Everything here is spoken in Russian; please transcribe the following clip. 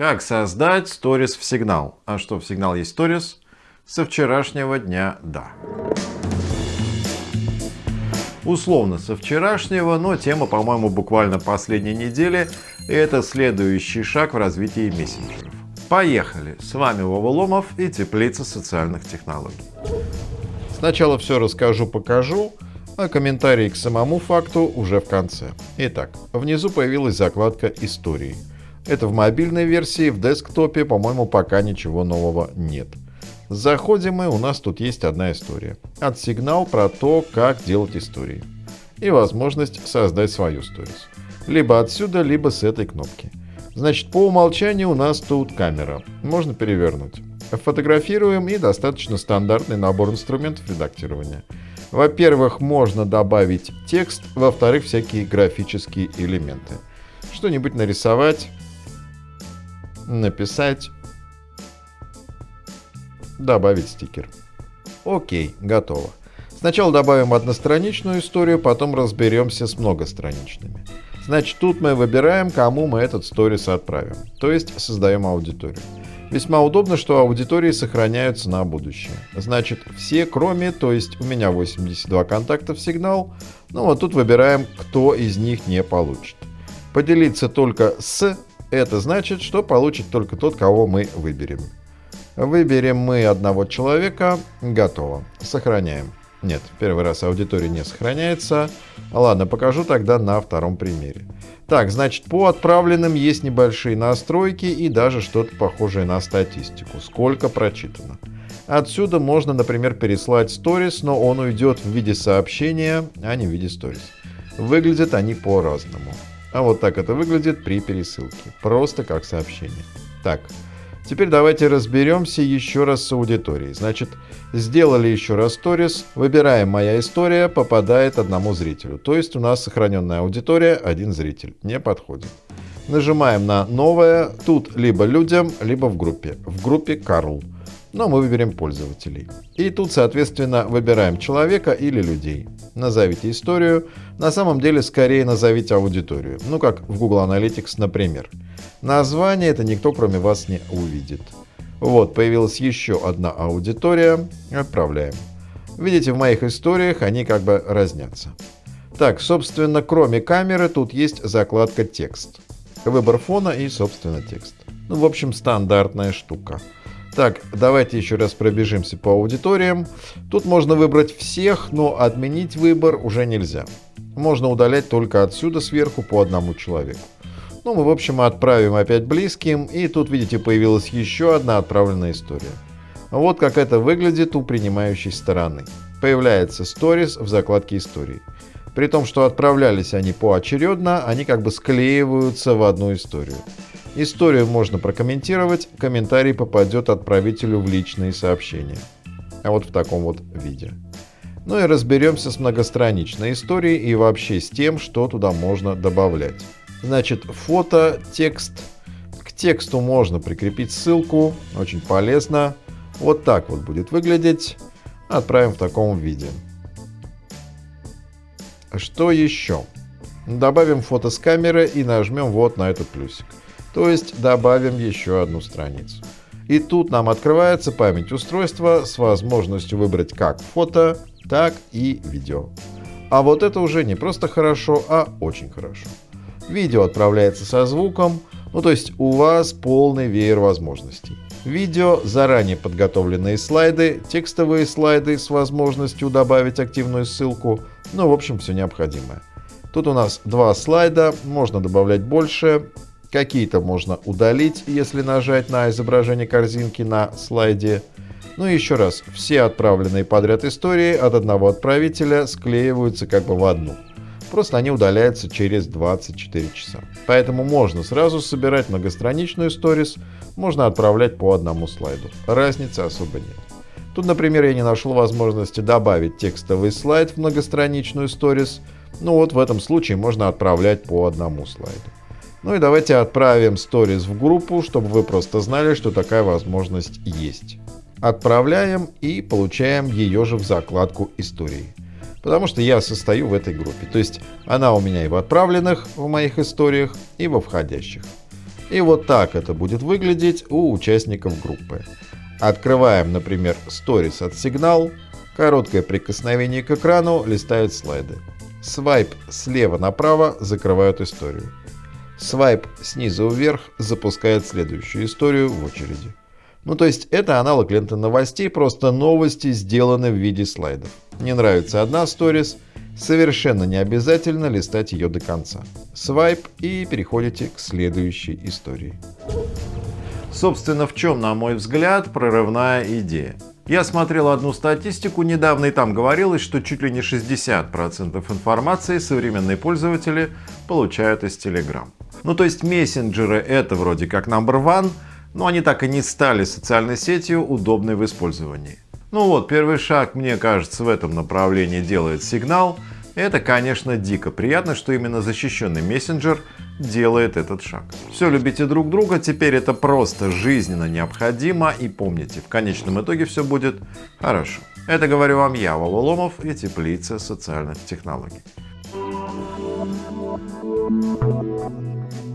Как создать сторис в сигнал? А что в сигнал есть сторис? Со вчерашнего дня да. Условно со вчерашнего, но тема, по-моему, буквально последней недели. И это следующий шаг в развитии мессенджеров. Поехали! С вами Вова Ломов и Теплица социальных технологий. Сначала все расскажу, покажу, а комментарии к самому факту уже в конце. Итак, внизу появилась закладка «Истории». Это в мобильной версии, в десктопе, по-моему, пока ничего нового нет. Заходим мы, у нас тут есть одна история. От сигнал про то, как делать истории. И возможность создать свою сторис. Либо отсюда, либо с этой кнопки. Значит, по умолчанию у нас тут камера. Можно перевернуть. Фотографируем и достаточно стандартный набор инструментов редактирования. Во-первых, можно добавить текст, во-вторых, всякие графические элементы. Что-нибудь нарисовать, написать, добавить стикер. Окей, готово. Сначала добавим одностраничную историю, потом разберемся с многостраничными. Значит, тут мы выбираем, кому мы этот сторис отправим. То есть создаем аудиторию. Весьма удобно, что аудитории сохраняются на будущее. Значит, все кроме, то есть у меня 82 контакта в сигнал, ну вот тут выбираем, кто из них не получит. Поделиться только с это значит, что получит только тот, кого мы выберем. Выберем мы одного человека. Готово. Сохраняем. Нет, первый раз аудитория не сохраняется. Ладно, покажу тогда на втором примере. Так, значит, по отправленным есть небольшие настройки и даже что-то похожее на статистику. Сколько прочитано. Отсюда можно, например, переслать сторис, но он уйдет в виде сообщения, а не в виде сторис. Выглядят они по-разному. А вот так это выглядит при пересылке. Просто как сообщение. Так, теперь давайте разберемся еще раз с аудиторией. Значит, сделали еще раз сторис, выбираем «Моя история», попадает одному зрителю. То есть у нас сохраненная аудитория, один зритель. Не подходит. Нажимаем на «Новое». Тут либо людям, либо в группе. В группе «Карл» но мы выберем пользователей. И тут, соответственно, выбираем человека или людей. Назовите историю. На самом деле, скорее назовите аудиторию. Ну, как в Google Analytics, например. Название это никто, кроме вас, не увидит. Вот, появилась еще одна аудитория. Отправляем. Видите, в моих историях они как бы разнятся. Так, собственно, кроме камеры, тут есть закладка «Текст». Выбор фона и, собственно, текст. Ну, в общем, стандартная штука. Так, давайте еще раз пробежимся по аудиториям. Тут можно выбрать всех, но отменить выбор уже нельзя. Можно удалять только отсюда сверху по одному человеку. Ну, мы, в общем, отправим опять близким, и тут, видите, появилась еще одна отправленная история. Вот как это выглядит у принимающей стороны. Появляется сторис в закладке истории. При том, что отправлялись они поочередно, они как бы склеиваются в одну историю. Историю можно прокомментировать, комментарий попадет отправителю в личные сообщения. А вот в таком вот виде. Ну и разберемся с многостраничной историей и вообще с тем, что туда можно добавлять. Значит, фото, текст. К тексту можно прикрепить ссылку, очень полезно. Вот так вот будет выглядеть. Отправим в таком виде. Что еще? Добавим фото с камеры и нажмем вот на этот плюсик. То есть добавим еще одну страницу. И тут нам открывается память устройства с возможностью выбрать как фото, так и видео. А вот это уже не просто хорошо, а очень хорошо. Видео отправляется со звуком, ну то есть у вас полный веер возможностей. Видео, заранее подготовленные слайды, текстовые слайды с возможностью добавить активную ссылку, ну в общем все необходимое. Тут у нас два слайда, можно добавлять больше, Какие-то можно удалить, если нажать на изображение корзинки на слайде. Ну и еще раз, все отправленные подряд истории от одного отправителя склеиваются как бы в одну. Просто они удаляются через 24 часа. Поэтому можно сразу собирать многостраничную сторис, можно отправлять по одному слайду. Разницы особо нет. Тут, например, я не нашел возможности добавить текстовый слайд в многостраничную сторис. Ну вот в этом случае можно отправлять по одному слайду. Ну и давайте отправим сторис в группу, чтобы вы просто знали, что такая возможность есть. Отправляем и получаем ее же в закладку истории. Потому что я состою в этой группе. То есть она у меня и в отправленных в моих историях, и во входящих. И вот так это будет выглядеть у участников группы. Открываем, например, Stories от Signal, короткое прикосновение к экрану листает слайды. Свайп слева направо закрывает историю. Свайп снизу вверх запускает следующую историю в очереди. Ну то есть это аналог ленты новостей, просто новости сделаны в виде слайдов. Не нравится одна сторис, совершенно не обязательно листать ее до конца. Свайп и переходите к следующей истории. Собственно, в чем, на мой взгляд, прорывная идея? Я смотрел одну статистику недавно, и там говорилось, что чуть ли не 60% информации современные пользователи получают из Telegram. Ну то есть мессенджеры это вроде как number one, но они так и не стали социальной сетью, удобной в использовании. Ну вот, первый шаг, мне кажется, в этом направлении делает сигнал. Это, конечно, дико приятно, что именно защищенный мессенджер делает этот шаг. Все, любите друг друга, теперь это просто жизненно необходимо и помните, в конечном итоге все будет хорошо. Это говорю вам я, Вова Ломов и Теплица социальных технологий. Thank you.